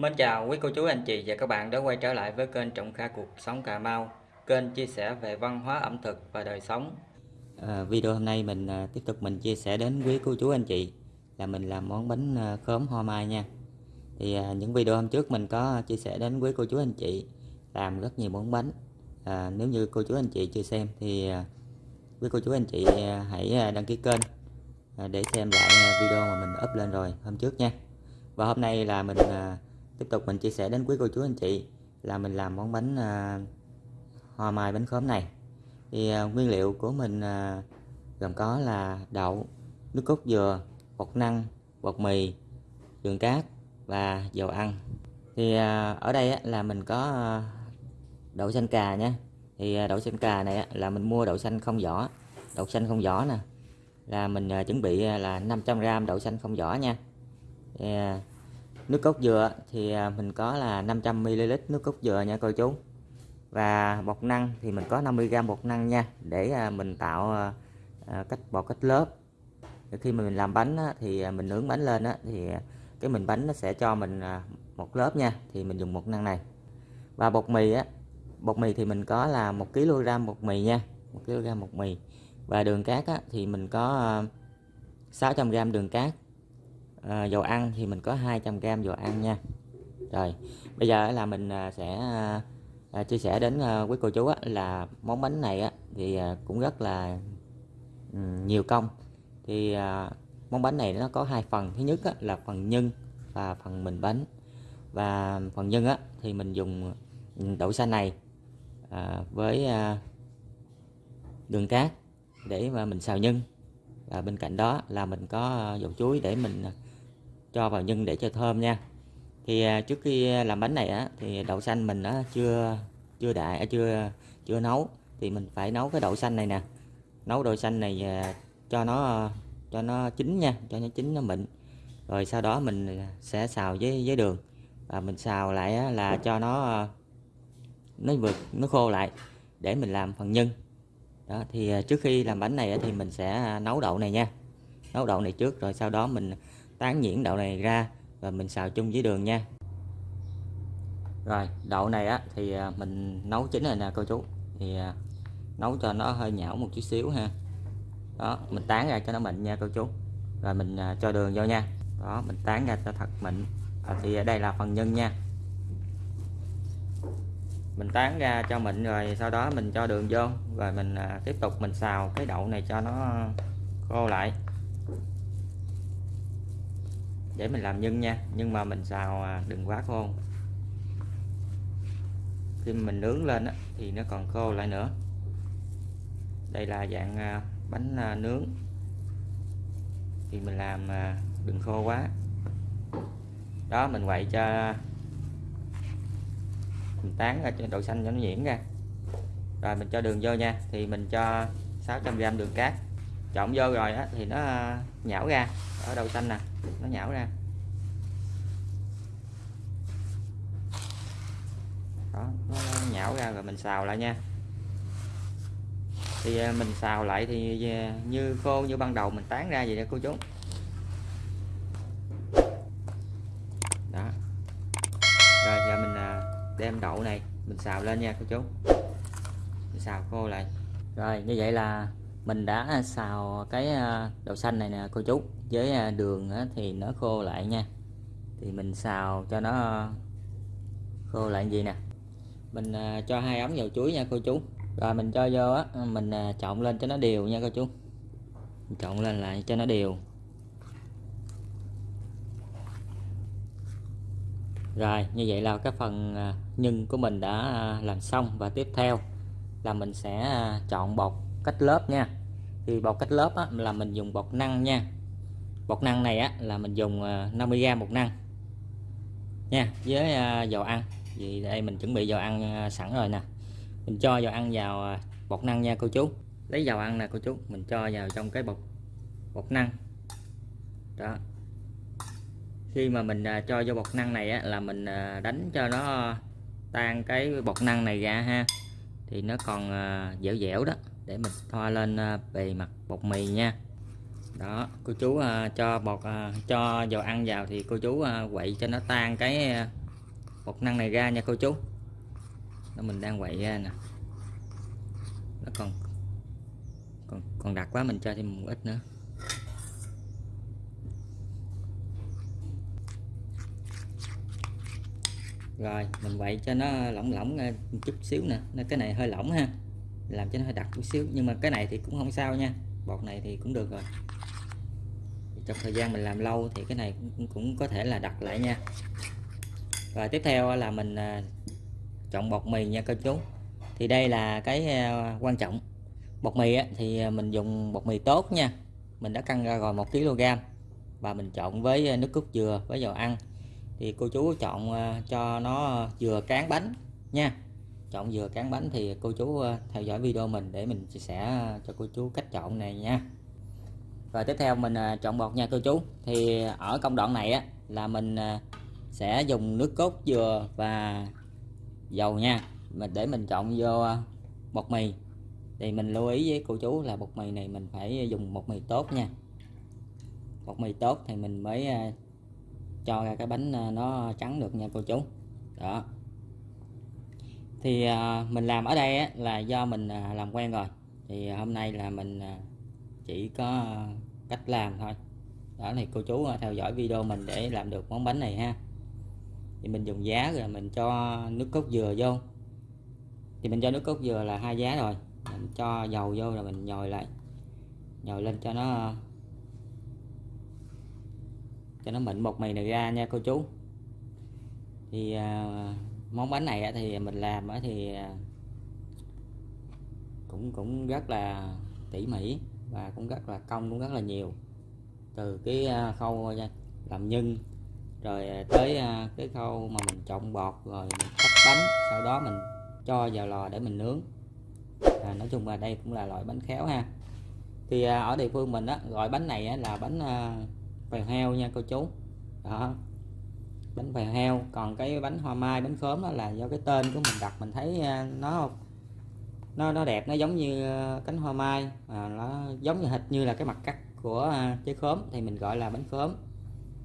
Mến chào quý cô chú anh chị và các bạn đã quay trở lại với kênh Trọng Kha Cuộc Sống Cà Mau Kênh chia sẻ về văn hóa ẩm thực và đời sống. À, Video hôm nay mình à, tiếp tục mình chia sẻ đến quý cô chú anh chị Là mình làm món bánh à, khóm hoa mai nha. Thì à, những video hôm trước mình có chia sẻ đến quý cô chú anh chị Làm rất nhiều món bánh. À, Nếu như cô chú anh chị chưa xem thì à, quý cô chú anh chị à, hãy à, đăng ký kênh à, Để xem lại à, video mà mình up lên rồi hôm trước nha. Và hôm nay là mình... À, tiếp tục mình chia sẻ đến quý cô chú anh chị là mình làm món bánh à, hoa mai bánh khóm này. Thì à, nguyên liệu của mình à, gồm có là đậu nước cốt dừa bột năng bột mì đường cát và dầu ăn. Thì à, ở đây á, là mình có à, đậu xanh cà nha. Thì à, đậu xanh cà này á, là mình mua đậu xanh không vỏ đậu xanh không vỏ nè. Là mình à, chuẩn bị à, là 500g đậu xanh không vỏ nha. Thì, à, nước cốt dừa thì à, mình có là 500ml nước cốt dừa nha cô chú. Và bột năng thì mình có 50g bột năng nha để à, mình tạo à, cách bột cách lớp. Khi mà mình làm bánh thì mình nướng bánh lên thì cái mình bánh nó sẽ cho mình một lớp nha thì mình dùng bột năng này. Và bột mì á bột mì thì mình có là một kg bột mì nha một kg bột mì. Và đường cát á, thì mình có 600g đường cát à, dầu ăn thì mình có 200g dầu ăn nha. Rồi bây giờ là mình à, sẽ à, à, chia sẻ đến à, quý cô chú á, là món bánh này á, thì à, cũng rất là um, nhiều công. Thì à, món bánh này nó có hai phần. Thứ nhất á, là phần nhân và phần mình bánh. Và phần nhân á, thì mình dùng ừ, đậu xanh này à, với à, đường cát để mà mình xào nhân. Và bên cạnh đó là mình có à, dầu chuối để mình cho vào nhân để cho thơm nha. Thì à, trước khi làm bánh này á thì đậu xanh mình á chưa chưa đại à, chưa chưa nấu. Thì mình phải nấu cái đậu xanh này nè. Nấu đậu xanh này à, cho nó cho nó chín nha cho nó chín nó mịn. Rồi sau đó mình sẽ xào với với đường. Và mình xào lại á, là cho nó nó vượt nó khô lại để mình làm phần nhân. Đó thì trước khi làm bánh này thì mình sẽ nấu đậu này nha. Nấu đậu này trước rồi sau đó mình tán nhuyễn đậu này ra và mình xào chung với đường nha. Rồi đậu này á thì à, mình nấu chín rồi nè cô chú. Thì à, nấu cho nó hơi nhão một chút xíu ha. Đó mình tán ra cho nó mịn nha cô chú. Rồi mình à, cho đường vô nha. Đó mình tán ra cho thật mịn. À, thì đây là phần nhân nha. Mình tán ra cho mịn rồi sau đó mình cho đường vô. Rồi mình tiếp tục mình xào cái đậu này cho nó khô lại để mình làm nhân nha. Nhưng mà mình xào à, đừng quá khô. Khi mình nướng lên á, thì nó còn khô lại nữa. Đây là dạng à, bánh à, nướng. Thì mình làm đừng khô quá. Đó mình quậy cho mình tán ra cho đậu xanh cho nó nhuyễn ra. Rồi mình cho đường vô nha. Thì mình cho 600g đường cát. Trộn vô rồi á, thì nó nhão ra. Ở đầu xanh nè, nó nhão ra. Đó, nó nhão ra rồi mình xào lại nha. Thì à, mình xào lại thì à, như khô như ban đầu mình tán ra vậy đó cô chú. Đó. Rồi, giờ mình à, đem đậu này mình xào lên nha cô chú. Mình xào khô lại. Rồi, như vậy là mình đã à, xào cái à, đậu xanh này nè, cô chú. Với à, đường thì nó khô lại nha. Thì mình xào cho nó khô lại gì nè. Mình cho hai ống dầu chuối nha, cô chú. Rồi mình cho vô á, mình trộn lên cho nó đều nha, cô chú. Mình trộn lên lại cho nó đều. Rồi, như vậy là cái phần nhân của mình đã làm xong. Và tiếp theo là mình sẽ chọn bột cách lớp nha. Thì bột cách lớp á, là mình dùng bột năng nha. Bột năng này á là mình dùng ờ, 50g bột năng nha với ờ, dầu ăn. Vì đây mình chuẩn bị dầu ăn ờ, sẵn rồi nè. Mình cho dầu ăn vào bột năng nha cô chú. Lấy dầu ăn nè cô chú mình cho vào trong cái bột bột năng. Đó. Khi mà mình cho vô bột năng này á, là mình đánh cho nó tan cái bột năng này ra ha. Thì nó còn dẻo dẻo đó để mình thoa lên à, bề mặt bột mì nha. Đó, cô chú à, cho bột à, cho dầu ăn vào thì cô chú quậy cho nó tan cái bột năng này ra nha cô chú. Đó, mình đang quậy ra nè. Nó còn còn còn đặc quá, mình cho thêm một ít nữa. Rồi, mình quậy cho nó lỏng lỏng một chút xíu nè. Nó, cái này hơi lỏng ha làm cho nó hơi đặc chút xíu. Nhưng mà cái này thì cũng không sao nha. Bột này thì cũng được rồi. Trong thời gian mình làm lâu thì cái này cũng, cũng có thể là đặt lại nha. Và tiếp theo là mình à, chọn bột mì nha cô chú. Thì đây là cái à, quan trọng. Bột mì thì à, mình dùng bột mì tốt nha. Mình đã cân ra rồi một kg. Và mình chọn với nước cốt dừa với dầu ăn. Thì cô chú chọn cho nó dừa cán bánh nha chọn dừa cán bánh thì cô chú ờ, theo dõi video mình để mình chia sẻ ờ, cho cô chú cách chọn này nha. Rồi tiếp theo mình ờ, chọn bột nha cô chú. Thì ở công đoạn này á, là mình sẽ dùng nước cốt dừa và dầu nha. Mình để mình chọn vô bột mì. Thì mình lưu ý với cô chú là bột mì này mình phải dùng bột mì tốt nha. Bột mì tốt thì mình mới cho ra cái bánh nó trắng được nha cô chú. Đó thì à, mình làm ở đây á, là do mình à, làm quen rồi. Thì hôm nay là mình à, chỉ có cách làm thôi. Đó thì cô chú theo dõi video mình để làm được món bánh này ha. Thì mình dùng giá rồi mình cho nước cốt dừa vô. Thì mình cho nước cốt dừa là hai giá rồi. Mình cho dầu vô rồi mình nhồi lại. Nhồi lên cho nó cho nó mịn bột mì này ra nha cô chú. Thì à, món bánh này thì mình làm thì à, cũng cũng rất là tỉ mỉ và cũng rất là công cũng rất là nhiều. Từ cái à, khâu à, làm nhân rồi tới cái khâu mà mình trộn bọt rồi mình cắt bánh sau đó mình cho vào lò để mình nướng. À, nói chung là đây cũng là loại bánh khéo ha. Thì ở địa phương mình á gọi bánh này là bánh phèo heo nha cô chú. Đó bánh phèo heo. Còn cái bánh hoa mai bánh khóm đó là do cái tên của mình đặt mình thấy à, nó nó nó đẹp nó giống như à, cánh hoa mai. À, nó giống như hệt như là cái mặt cắt của à, trái khóm thì mình gọi là bánh khóm.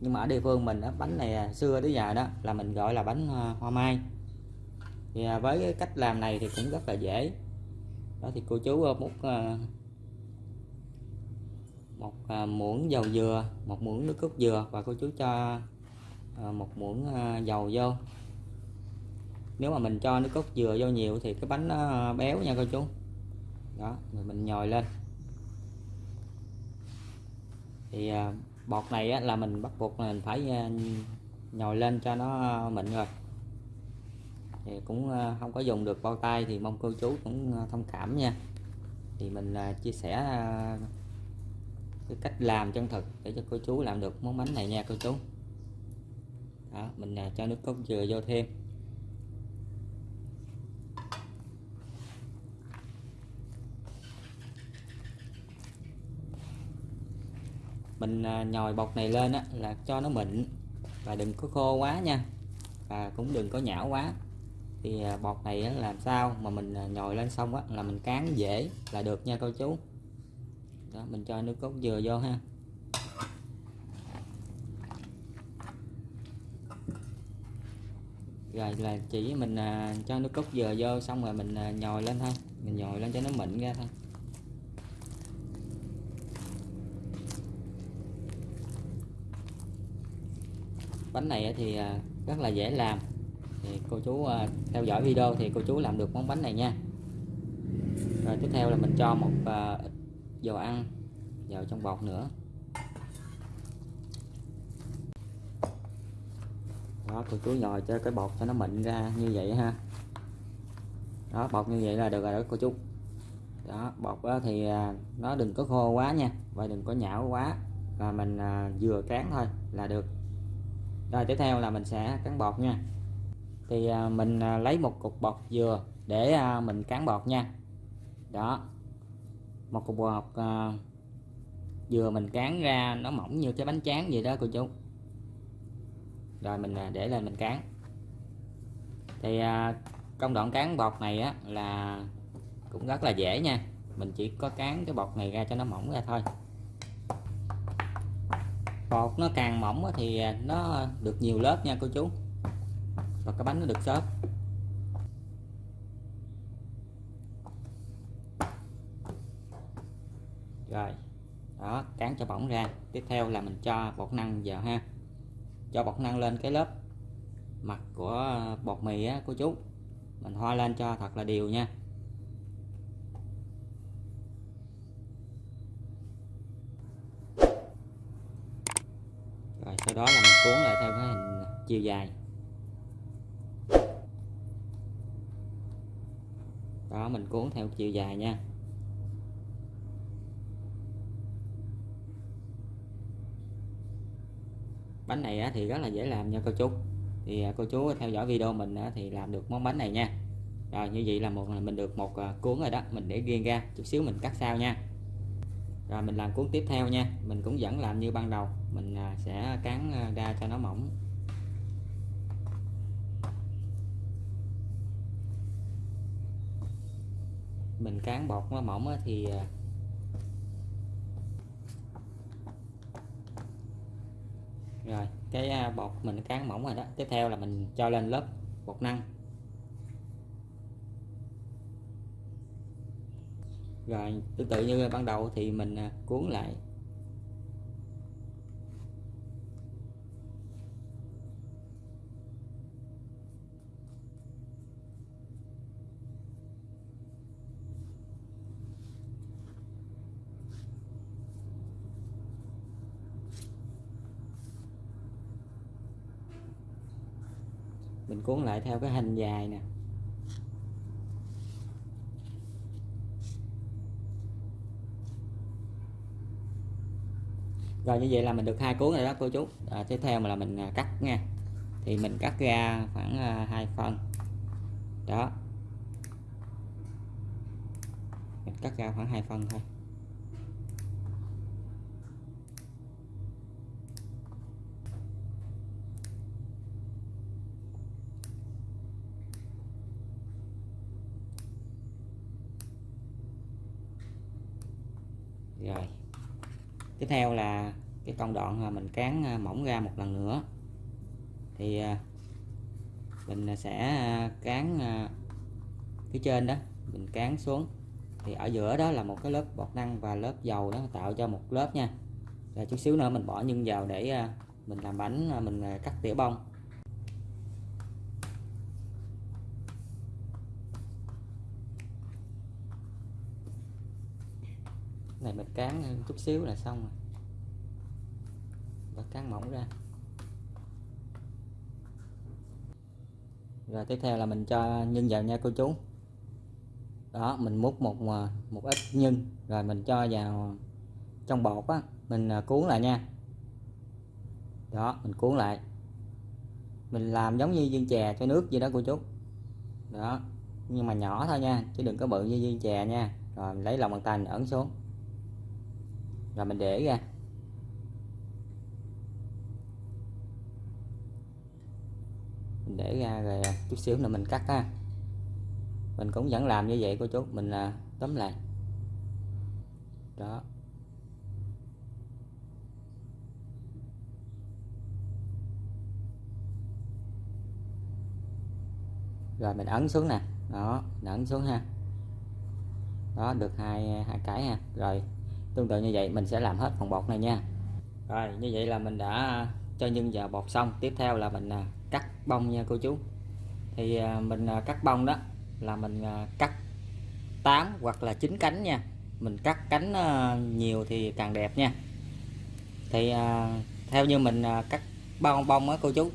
Nhưng mà ở địa phương mình đó, bánh này xưa tới giờ đó là mình gọi là bánh hoa mai. Thì với cái cách làm này thì cũng rất là dễ. Đó thì cô chú múc một muỗng dầu dừa một muỗng nước cốt dừa và cô chú cho Ờ, một muỗng ờ, dầu vô. Nếu mà mình cho nước cốt dừa vô nhiều thì cái bánh nó ờ, béo nha cô chú. Đó, rồi mình nhồi lên. Thì bọt này là mình bắt buộc mình phải nhồi lên cho nó mịn rồi. Thì cũng không có dùng được bao tay thì mong cô chú cũng thông cảm nha. Thì mình chia sẻ cái cách làm chân thực để cho cô chú làm được món bánh này nha cô chú đó, mình à, cho nước cốt dừa vô thêm. Mình à, nhồi bột này lên á, là cho nó mịn và đừng có khô quá nha và cũng đừng có nhão quá. Thì à, bột này á, làm sao mà mình à, nhồi lên xong á, là mình cán dễ là được nha cô chú. Đó mình cho nước cốt dừa vô ha. Rồi là chỉ mình à, cho nước cốt dừa vô xong rồi mình à, nhồi lên thôi. Mình nhồi lên cho nó mịn ra thôi. Bánh này thì à, rất là dễ làm. Thì cô chú à, theo dõi video thì cô chú làm được món bánh này nha. Rồi tiếp theo là mình cho một à, ít dầu ăn vào trong bột nữa. Đó, cô chú nhồi cho cái bột cho nó mịn ra như vậy ha. Đó, bột như vậy là được rồi đó, cô chú. Đó, bột đó thì à, nó đừng có khô quá nha, và đừng có nhão quá. Và mình à, vừa cán thôi là được. Rồi, tiếp theo là mình sẽ cán bột nha. Thì à, mình lấy một cục bột dừa để mình cán bột nha. Đó, một cục bột dừa mình cán ra nó mỏng như cái bánh tráng vậy đó, cô chú rồi mình à, để lên mình cán. Thì à, công đoạn cán bột này á là cũng rất là dễ nha. Mình chỉ có cán cái bột này ra cho nó mỏng ra thôi. Bột nó càng mỏng thì à, nó được nhiều lớp nha cô chú. Và cái bánh nó được xốp. Rồi, đó, cán cho bỏng ra. Tiếp theo là mình cho bột năng vào ha cho bột năng lên cái lớp mặt của ờ, bột mì á, của chú. Mình hoa lên cho thật là đều nha. Rồi, sau đó là mình cuốn lại theo cái hình chiều dài. Đó, mình cuốn theo chiều dài nha. Bánh này thì rất là dễ làm nha cô chú. Thì à, cô chú theo dõi video mình thì làm được món bánh này nha. Rồi như vậy là một mình được một à, cuốn rồi đó. Mình để riêng ra chút xíu mình cắt sau nha. Rồi mình làm cuốn tiếp theo nha. Mình cũng vẫn làm như ban đầu. Mình à, sẽ cán ra cho nó mỏng. Mình cán bột nó mỏng thì rồi, cái à, bột mình cán mỏng rồi đó. Tiếp theo là mình cho lên lớp bột năng. Rồi, tương tự như ban đầu thì mình à, cuốn lại cuốn lại theo cái hình dài nè. Rồi như vậy là mình được hai cuốn rồi đó cô chú. À, tiếp theo mà là mình à, cắt nha. Thì mình cắt ra khoảng à, hai phần. Đó. Mình cắt ra khoảng hai phần thôi. Rồi. Tiếp theo là cái công đoạn mình cán à, mỏng ra một lần nữa. Thì à, mình sẽ à, cán phía trên đó, mình cán xuống. Thì ở giữa đó là một cái lớp bọt năng và lớp dầu đó, tạo cho một lớp nha. Rồi chút xíu nữa mình bỏ nhân vào để mình làm bánh mình cắt tỉa bông. Này mình cán chút xíu là xong rồi. Và cán mỏng ra. Rồi tiếp theo là mình cho nhân vào nha cô chú. Đó, mình múc một à, một ít nhân. Rồi mình cho vào trong bột á, mình à, cuốn lại nha. Đó, mình cuốn lại. Mình làm giống như viên chè cho nước vậy đó cô chú. Đó, nhưng mà nhỏ thôi nha, chứ đừng có bự như viên chè nha. Rồi mình lấy lòng bàn tay mình ấn xuống và mình để ra. Mình để ra rồi à, chút xíu nữa mình cắt ha. Mình cũng vẫn làm như vậy cô chú mình à, tóm lại. Đó. Rồi mình ấn xuống nè. Đó mình ấn xuống ha. Đó được hai à, hai cái ha. Rồi tương tự như vậy, mình sẽ làm hết phần bột này nha. Rồi, như vậy là mình đã à, cho nhân vào bột xong. Tiếp theo là mình à, cắt bông nha cô chú. Thì à, mình cắt bông đó là mình cắt 8 hoặc là 9 cánh nha. Mình cắt cánh nhiều thì càng đẹp nha. Thì theo như mình cắt bông bông á cô chú,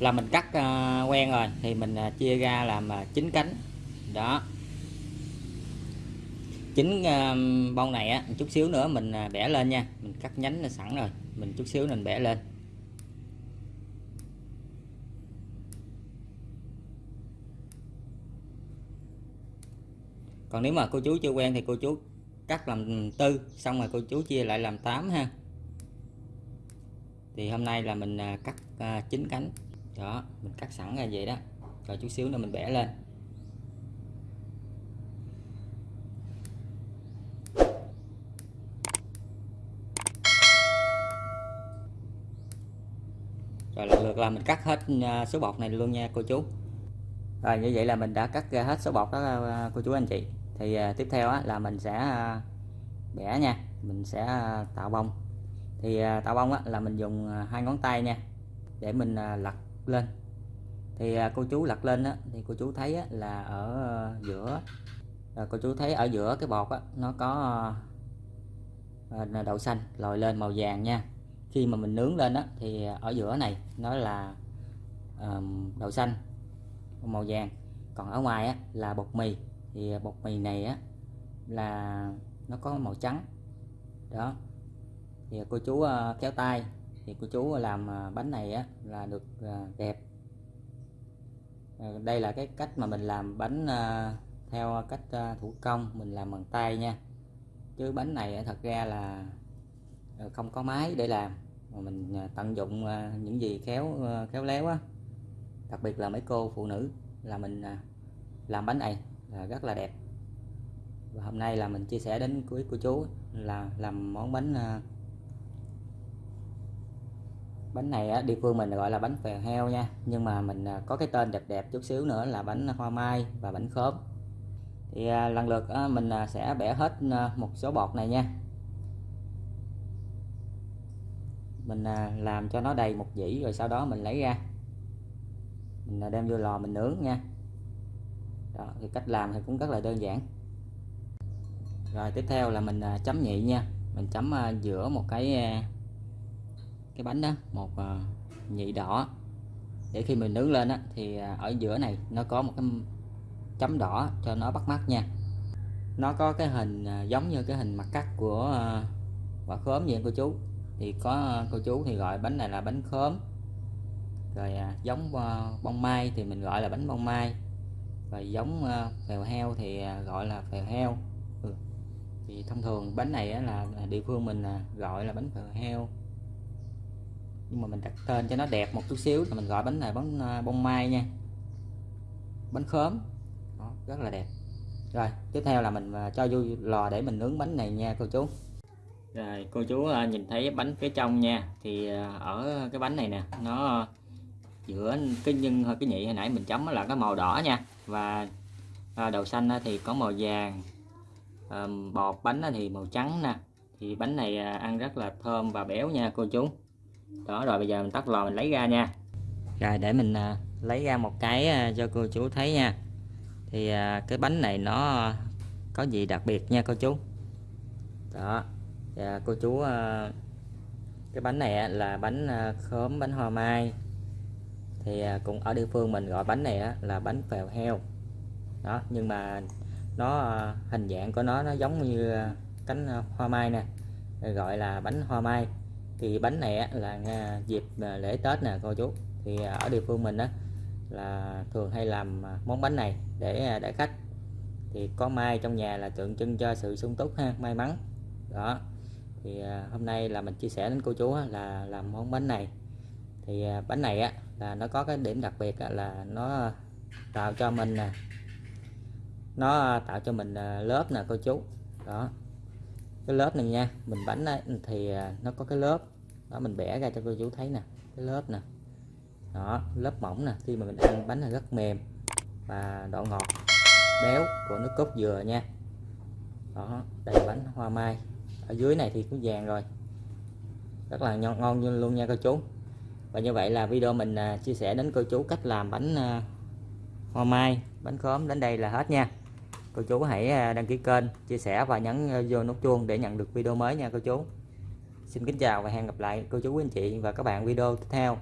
là mình cắt quen rồi. Thì mình chia ra làm 9 cánh. Đó chính à, bông này á chút xíu nữa mình à, bẻ lên nha. Mình cắt nhánh là sẵn rồi. Mình chút xíu mình bẻ lên. Còn nếu mà cô chú chưa quen thì cô chú cắt làm tư, xong rồi cô chú chia lại làm 8 ha. Thì hôm nay là mình à, cắt chín cánh. Đó, mình cắt sẵn ra vậy đó. Rồi chút xíu nữa mình bẻ lên. Rồi lần lượt là mình cắt hết à, số bột này luôn nha cô chú. Rồi như vậy là mình đã cắt ra hết số bột đó à, cô chú anh chị. Thì à, tiếp theo á, là mình sẽ bẻ nha. Mình sẽ tạo bông. Thì tạo bông là mình dùng hai ngón tay nha để mình lật lên. Thì cô chú lật lên á, thì cô chú thấy á, là ở giữa cô chú thấy ở giữa cái bột á, nó có đậu xanh lòi lên màu vàng nha khi mà mình nướng lên á thì ở giữa này nó là um, đậu xanh màu vàng. Còn ở ngoài á là bột mì. Thì bột mì này á là nó có màu trắng. Đó. Thì cô chú ờ, uh, kéo tay. Thì cô chú làm uh, bánh này á là được uh, đẹp. Đây là cái cách mà mình làm bánh uh, theo cách uh, thủ công. Mình làm bằng tay nha. Chứ bánh này thật ra là Ờ, không có máy để làm. Mà mình ờ, tận dụng ờ, những gì khéo khéo léo á. Đặc biệt là mấy cô phụ nữ là mình làm bánh này là rất là đẹp. Và hôm nay là mình chia sẻ đến quý cô chú là làm món bánh bánh này á, địa phương mình gọi là bánh phèo heo nha. Nhưng mà mình có cái tên đẹp đẹp chút xíu nữa là bánh hoa mai và bánh khóm. Thì lần lượt mình sẽ bẻ hết một số bột này nha. Mình à, làm cho nó đầy một dĩ rồi sau đó mình lấy ra. Mình à, đem vô lò mình nướng nha. Đó, thì cách làm thì cũng rất là đơn giản. Rồi tiếp theo là mình à, chấm nhị nha. Mình chấm giữa một cái cái bánh đó một nhị đỏ. Để khi mình nướng lên á, thì ở giữa này nó có một cái chấm đỏ cho nó bắt mắt nha. Nó có cái hình giống như cái hình mặt cắt của quả khóm vậy cô chú thì có ờ, cô chú thì gọi bánh này là bánh khóm. Rồi à, giống ờ, bông mai thì mình gọi là bánh bông mai. Rồi giống ờ, phèo heo thì gọi là phèo heo. Ừ. thì thông thường bánh này là, địa phương mình à, gọi là bánh phèo heo. Nhưng mà mình đặt tên cho nó đẹp một chút xíu thì mình gọi bánh này bánh bông mai nha. Bánh khóm. Đó, rất là đẹp. Rồi tiếp theo là mình cho vô lò để mình nướng bánh này nha cô chú rồi, cô chú ờ, nhìn thấy bánh phía trong nha. Thì ờ, ở cái bánh này nè, nó giữa cái nhân cái nhị hồi nãy mình chấm là cái màu đỏ nha. Và ờ, đầu xanh thì có màu vàng bọt bánh thì màu trắng nè. Thì bánh này ăn rất là thơm và béo nha, cô chú. Đó, rồi bây giờ mình tắt lò mình lấy ra nha. Rồi, để mình lấy ra một cái cho cô chú thấy nha. Thì cái bánh này nó có gì đặc biệt nha, cô chú. Đó dạ, cô chú ờ, cái bánh này là bánh ờ, khóm bánh hoa mai. Thì ờ, cũng ở địa phương mình gọi bánh này là bánh phèo heo. Đó nhưng mà nó hình dạng của nó nó giống như cánh hoa mai nè gọi là bánh hoa mai. Thì bánh này là dịp lễ Tết nè cô chú. Thì ở địa phương mình á là thường hay làm món bánh này để để khách. Thì có mai trong nhà là tượng trưng cho sự sung túc ha may mắn. Đó thì à, hôm nay là mình chia sẻ đến cô chú là làm món bánh này. Thì à, bánh này á là nó có cái điểm đặc biệt là nó tạo cho mình nè nó tạo cho mình à, lớp nè cô chú. Đó. Cái lớp này nha mình bánh ấy, thì nó có cái lớp. Đó mình bẻ ra cho cô chú thấy nè cái lớp nè. Đó lớp mỏng nè khi mà mình ăn bánh là rất mềm và độ ngọt béo của nước cốt dừa nha. Đó đây là bánh hoa mai ở dưới này thì cũng vàng rồi. Rất là ngon, ngon luôn nha cô chú. Và như vậy là video mình à, chia sẻ đến cô chú cách làm bánh à, hoa mai bánh khóm đến đây là hết nha. Cô chú hãy à, đăng ký kênh chia sẻ và nhấn vô nút chuông để nhận được video mới nha cô chú. Xin kính chào và hẹn gặp lại cô chú anh chị và các bạn video tiếp theo.